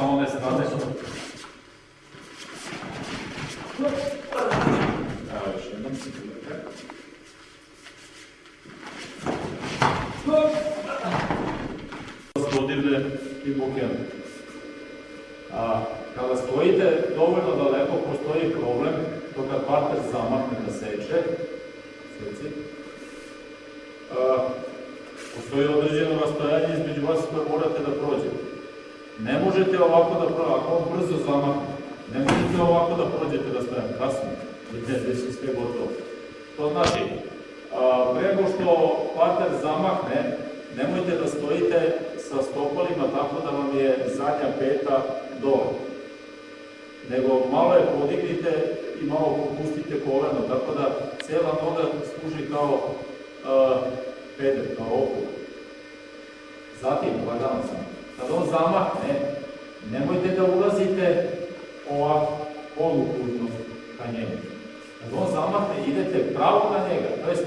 sa one strane. Evo još jednom. Dodirne i bukene. A, kada stojite dovoljno daleko, postoji problem to kad parter zamahne da seče, seci, a, postoji određeno rastojanje između vas koje morate da prođete. Ne možete ovako da prođete, ako on brzo zamahne, ne možete ovako da prođete da stojite kasno, vidite gde su sve gotovo. To znači, a, pre nego što parter zamahne, nemojte da stojite sa stopalima tako da vam je zadnja peta dole. Nego malo je podignite i malo popustite koleno, tako da cela noga služi kao uh, peder, kao opuk. Zatim, lagano sam, kad on zamahne, nemojte da ulazite ovako, poluputno ka njemu. Kad on zamahne, idete pravo na njega, to jest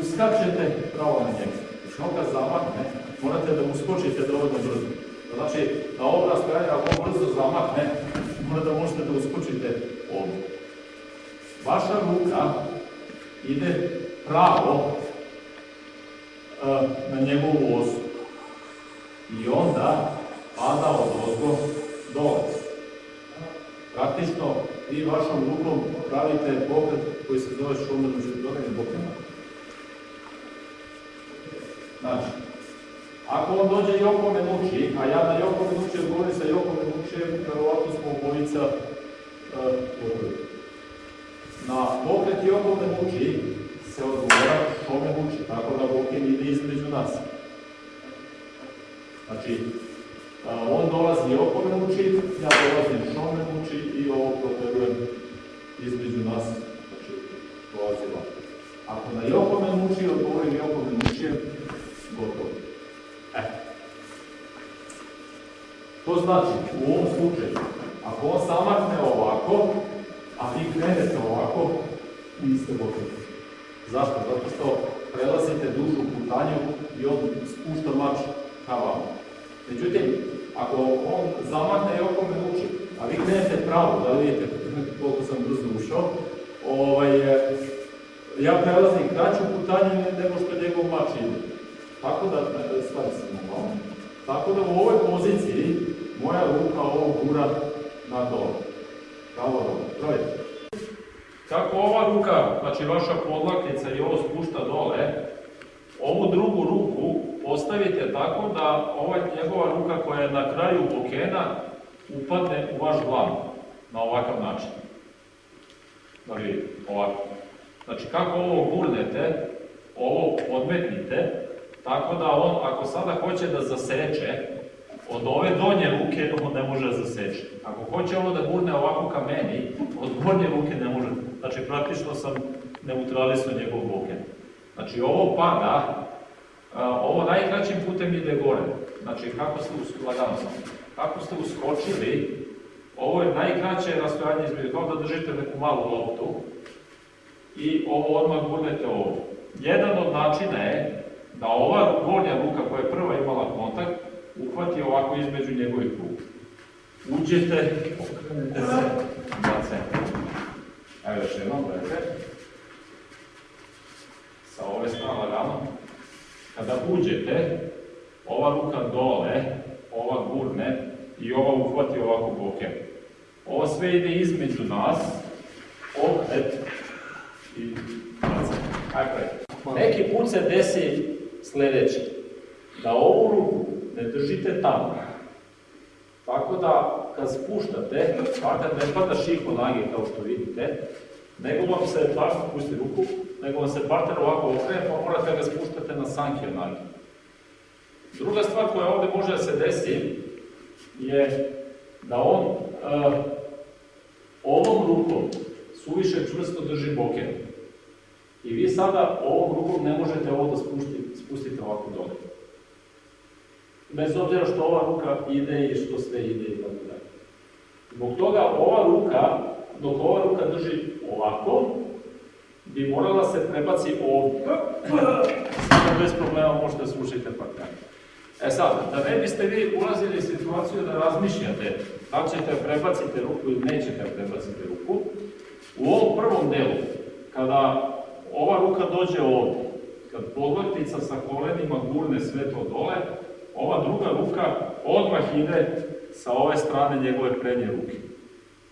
uskačete pravo na njega. Znači on kad zamahne, morate da uskočite dovoljno brzo. Znači, na ovom rastojanju, ako brzo zamahne, mora da možete da uskočite ovdje. Vaša ruka ide pravo uh, na njegovu osu. I onda pada od ozgo dole. Praktično, vi vašom rukom pravite pokret koji se zove šumen učetvorene bokema. Znači, ako on dođe Joko me muči, a ja na Joko me muči odgovorim sa Joko me muči, verovatno smo obojica uh, Na pokret Joko me muči se odgovora što me muči, tako da Bokin ide između nas. Znači, on dolazi Joko me muči, ja dolazim što me muči i ovo proterujem između nas, znači, dolazi ovako. Ako na Joko me muči, odgovorim Joko me muči, gotovo. E. To znači, u ovom slučaju, ako on samakne ovako, a vi krenete ovako, niste gotovi. Zašto? Zato što prelazite dužu putanju i on spušta mač ka vama. Međutim, ako on zamakne i oko me uči, a vi krenete pravo, da vidite koliko sam brzo ušao, ovaj, ja prelazim kraću putanju nego što njegov mač ide. Tako da, stvari se malo. Tako da u ovoj poziciji moja ruka ovo gura na dole. Dole. Gledajte. Kako ova ruka, znači vaša podlaknica i ovo spušta dole, postavite tako da ova njegova ruka koja je na kraju bokena upadne u vaš glan na ovakav način. Da vidite, ovako. Znači kako ovo gurnete, ovo podmetnite, Tako da on, ako sada hoće da zaseče, od ove donje ruke on ne može da zaseče. Ako hoće ovo da gurne ovako ka meni, od gornje ruke ne može. Znači, praktično sam neutralisao njegov boken. Znači, ovo pada, ovo najkraćim putem ide gore. Znači, kako ste, lagano kako ste uskočili, ovo je najkraće rastojanje između, kao da držite neku malu loptu i ovo odmah gurnete ovdje. Jedan od načina je da ova gornja ruka koja je prva imala kontakt, uhvati ovako između njegovih ruka. Uđete, okrenete se na centar. Evo još jednom, gledajte. Sa ove strane lagano. Kada uđete, ova ruka dole, ova gurne i ova uhvati ovako bokem. Ovo sve ide između nas, okret i. Ajde, Neki put se desi sledeće, da ovu ruku ne držite tamo. Tako da, kad spuštate, partner ne pada šiho nage kao što vidite, nego vam se partner, pusti ruku, nego vam se partner ovako okrene, pa morate ga spuštate na sanke nage. Druga stvar koja ovde može da se desi je da on uh, ovom rukom suviše čvrsto drži boken. I vi sada ovom rukom ne možete ovo da spustite, spustite ovako dole. Bez obzira što ova ruka ide i što sve ide i tako dalje. Zbog toga ova ruka, dok ova ruka drži ovako, bi morala se prebaci ovdje. Bez problema možete slušati partnera. E sad, da ne biste vi ulazili u situaciju da razmišljate da ćete prebaciti ruku ili nećete prebaciti ruku, u ovom prvom delu, kada ova ruka dođe ovdje, kad podlaktica sa kolenima gurne sve to dole, ova druga ruka odmah ide sa ove strane njegove prednje ruke.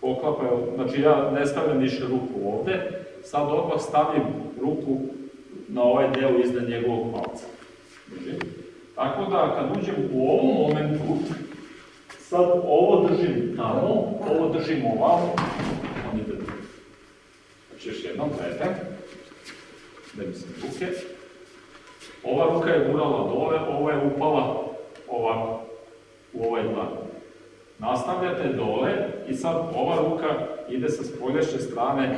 Poklapaju, znači ja ne stavljam više ruku ovdje, sad odmah stavim ruku na ovaj deo iznad njegovog palca. Drži. Tako da kad uđem u ovom momentu, sad ovo držim tamo, ovo držim ovamo, on ide tu. Znači još jednom, gledajte, da mi se ruke. Ova ruka je gurala dole, ova je upala ovako, u ovaj dlan. Nastavljate dole i sad ova ruka ide sa spoljašnje strane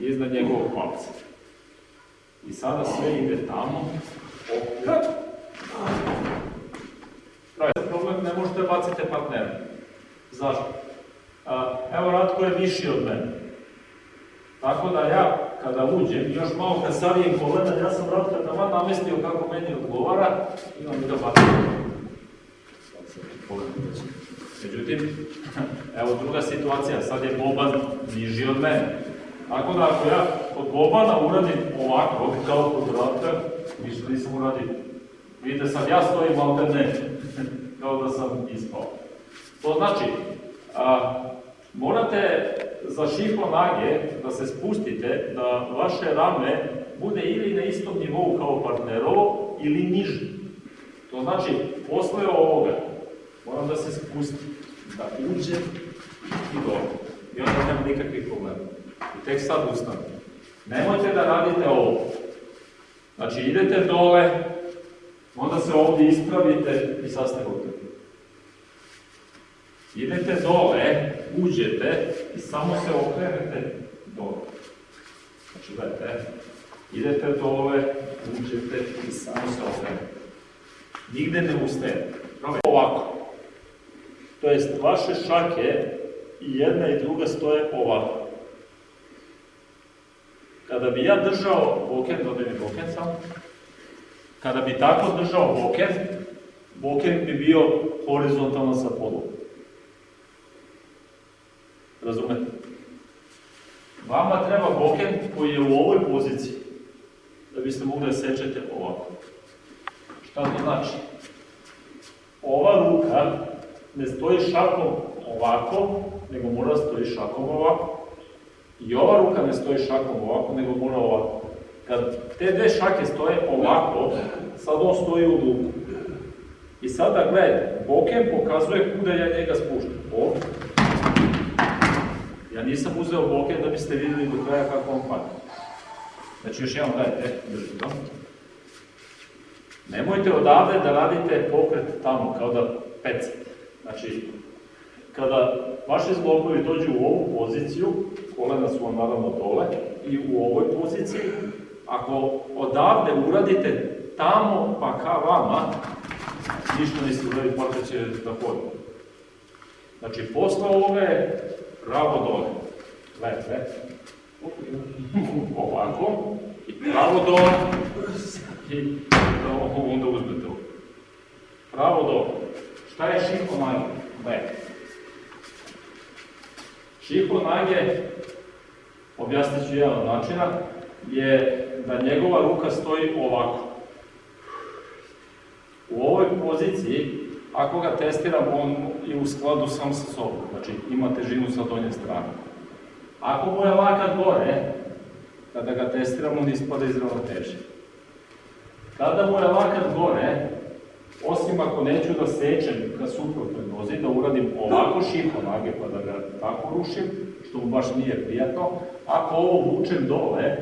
iznad njegovog palca. I sada sve ide tamo. Pravi problem, ne možete baciti partnera. Zašto? Evo Ratko je viši od mene. Tako da ja, kada uđem, još malo kad savijem kolena, ja sam Ratka tamo namestio kako meni odgovara i on mi ga bacim. Sad se pogledajte. Međutim, evo druga situacija, sad je Boban niži od mene. Tako da ako ja od Bobana uradim ovako, kao kod Ratka, ništa nisam uradio. Vidite sad ja stojim, ali ne, kao da sam ispao. To znači, a, morate za šifo nage da se spustite, da vaše rame bude ili na istom nivou kao partnerovo ili niže. To znači, posle ovoga, moram da uđem i dobro. I onda nema nikakvih problema. I tek sad ustanem. Nemojte da radite ovo. Znači, idete dole, onda se ovdje ispravite i sad ste gotovi. Idete dole, uđete i samo se okrenete dole. Znači, gledajte, idete dole, uđete i samo se okrenete. Nigde ne ustajete. Ovako. To jest, vaše šake i jedna i druga stoje ovako. Kada bi ja držao boken, dodaj mi boken sam, kada bi tako držao boken, boken bi bio horizontalno sa podlogom. Razumete? Vama treba boken koji je u ovoj poziciji, da biste mogli da sečete ovako. Šta to znači? Ova ruka ne stoji šakom ovako, nego mora da stoji šakom ovako. I ova ruka ne stoji šakom ovako, nego mora ovako. Kad te dve šake stoje ovako, sad on stoji u dugu. I sada gledajte, boken pokazuje kuda ja njega spuštam. Ovdje. Ja nisam uzeo boken da biste vidjeli do kraja kako on pada. Znači još jedan gledajte, držite to. Nemojte odavde da radite pokret tamo, kao da pecate. Znači, kada vaši zglobovi dođu u ovu poziciju, kolena su vam naravno dole, i u ovoj poziciji, ako odavde uradite tamo pa ka vama, ništa niste uradili, počet će da hodi. Znači, posle ove, pravo dole. Gledajte. Ovako. I pravo dole. I onda uzmete ovo. Pravo dole. Šta je šifo nage? Gledajte. Šifo nage, objasnit ću jedan od načina, je da njegova ruka stoji ovako. U ovoj poziciji, ako ga testiram, on je u skladu sam sa sobom, znači ima težinu sa donje strane. Ako mu je lakat gore, kada ga testiram, on ispada iz ravnoteže. Kada mu je lakat gore, osim ako neću da sečem ka suprotnoj nozi, da uradim ovako šifo nage pa da ga tako rušim, što mu baš nije prijatno, ako ovo vučem dole,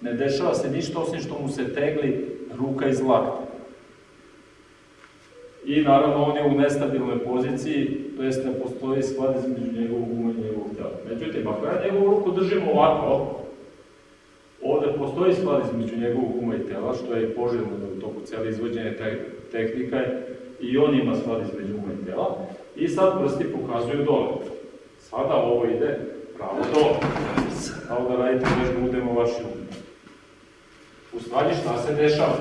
ne dešava se ništa osim što mu se tegli ruka iz lakta. I naravno on je u nestabilnoj poziciji, to jest ne postoji sklad između njegovog uma i njegovog tela. Međutim, ako ja njegovu ruku držim ovako, ovde postoji sklad između njegovog uma i tela, što je poželjno u toku cijeli izvođenje te tehnika i on ima sklad između uma i tela. I sad prsti pokazuju dole. Sada ovo ide pravo dole. Kao da radite vežbu udemo vaši um. U stvari šta se dešava?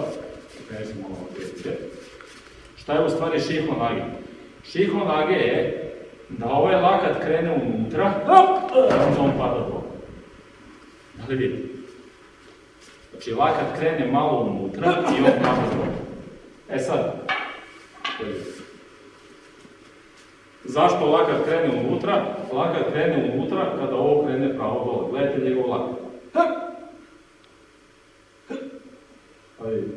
Krenemo malo Šta je u stvari šihonage? Šihonage je da ovaj lakat krene unutra, hop, on pada dole. Da li vidite? Znači, lakat krene malo unutra i on pada dole. E sad, zašto lakat krene unutra? Lakat krene unutra kada ovo krene pravo dole. Gledajte njegov lakat. Pa vidite.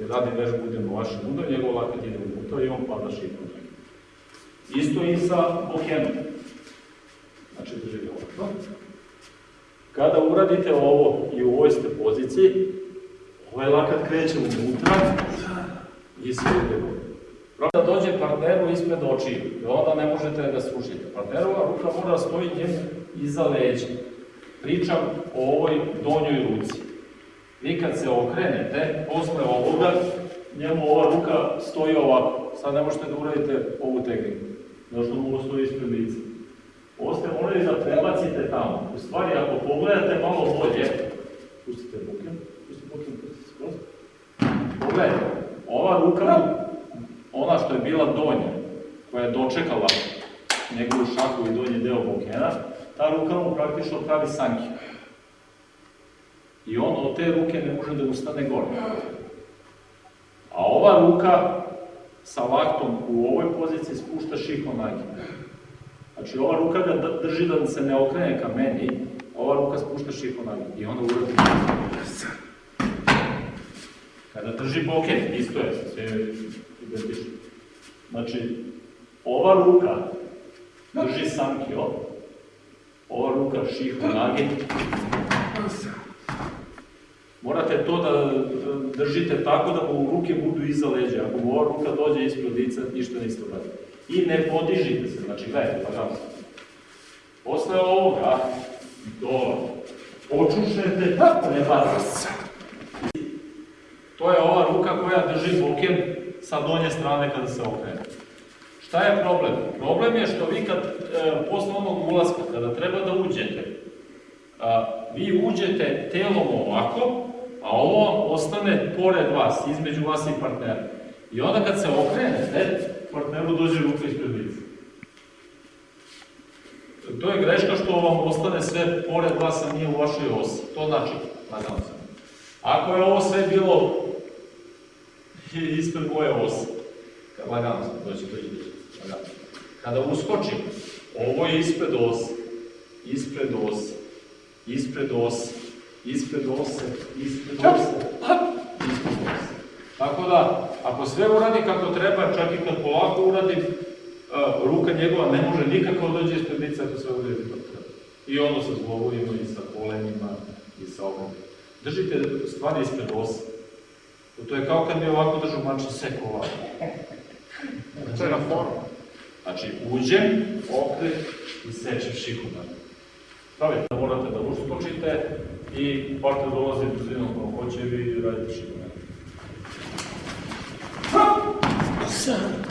Jer radi vežbu budemo vašem udaru, njegov lakat ide unutra i on pada šipom. Isto i sa bokenom. Znači, drži ovako. Kada uradite ovo i u ovoj ste poziciji, ovaj lakat kreće unutra i gore. Da dođe partneru ispred očiju i onda ne možete da slušite. Partnerova ruka mora da stoji njemu iza leđa. Pričam o ovoj donjoj ruci. Vi kad se okrenete, posle ovoga, njemu ova ruka stoji ovako. Sad ne možete da uradite ovu tehniku. Mu ovo stoji ispred lica. Ovo ste morali da prebacite tamo. U stvari, ako pogledate malo bolje, pustite buken, pustite buken, pustite skroz. Pogledajte, ova ruka, ona što je bila donja, koja je dočekala njegovu šaku i donji deo bukena, ta ruka mu praktično pravi sanki. I on od te ruke ne može da ustane gore. A ova ruka sa laktom u ovoj poziciji spušta šihonagi. Znači ova ruka ga drži da se ne okrene ka meni, ova ruka spušta šihonagi. I onda uradi. Kada drži boket, isto je, sve identično. Znači, ova ruka drži sankio, ova ruka šihonagi, Morate to da da držite tako da mu ruke budu iza leđa. Ako mu ova ruka dođe ispred lica, ništa niste uradili. I ne podižite se, znači gledajte, pa da. Posle ovoga, do očušete, ne bacite. To je ova ruka koja drži boken sa donje strane kada se okrene. Šta je problem? Problem je što vi kad, e, posle onog ulaska, kada treba da uđete, a, vi uđete telom ovako, a ovo ostane pored vas, između vas i partnera. I onda kad se okrenete, partneru dođe ruka ispred lica. To je greška što vam ostane sve pored vas, a nije u vašoj osi. To znači, lagano sam. Ako je ovo sve bilo ispred moje kad lagano sam, doći ide, lagano. Kada uskočim, ovo je ispred ose, ispred ose, ispred ose, ispred ose, ispred ose, ispred ose. Tako da, ako sve uradi kako treba, čak i kad polako uradim, uh, ruka njegova ne može nikako da dođe ispred lica ako sve uradi kako treba. I ono sa zglobovima, i sa kolenima, i sa ovom. Držite stvari ispred ose. To je kao kad bi ovako držao mači seko ovako. To je na foru. Znači, uđem, okret i sečem šihuna. Stavite da morate da uskočite i partner dolazi brzinom kako hoće i vi radite concern